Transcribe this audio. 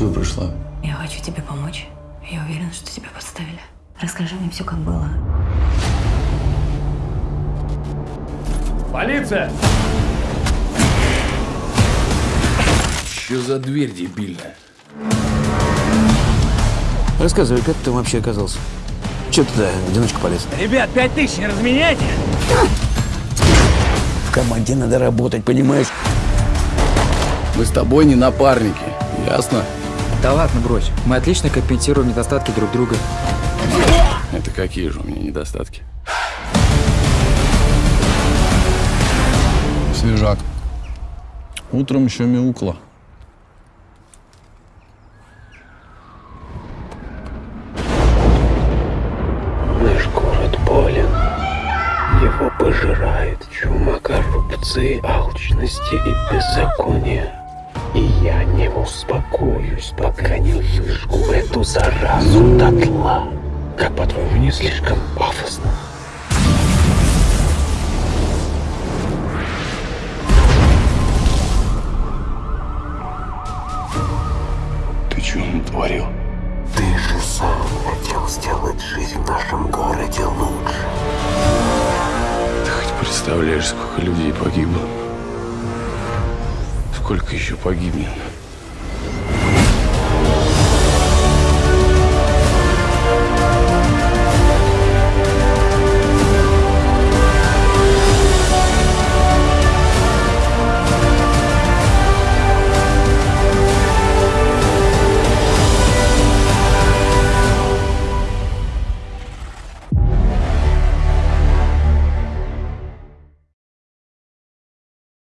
Чего пришла? Я хочу тебе помочь. Я уверена, что тебя подставили. Расскажи мне все, как было. Полиция! Что за дверь дебильная? Рассказывай, как ты там вообще оказался? Че ты туда в одиночку полез? Ребят, пять тысяч не разменяйте! В команде надо работать, понимаешь? Мы с тобой не напарники, ясно? Да ладно, брось. Мы отлично компенсируем недостатки друг друга. Это какие же у меня недостатки? Свежак. Утром еще мяукла. Наш город болен. Его пожирает чума коррупции, алчности и беззакония. И я не успокоюсь, пока не выжгу эту заразу дотла. Как по-твоему, не слишком пафосно? Ты чего натворил? Ты же сам хотел сделать жизнь в нашем городе лучше. Ты хоть представляешь, сколько людей погибло? Сколько еще погибнет?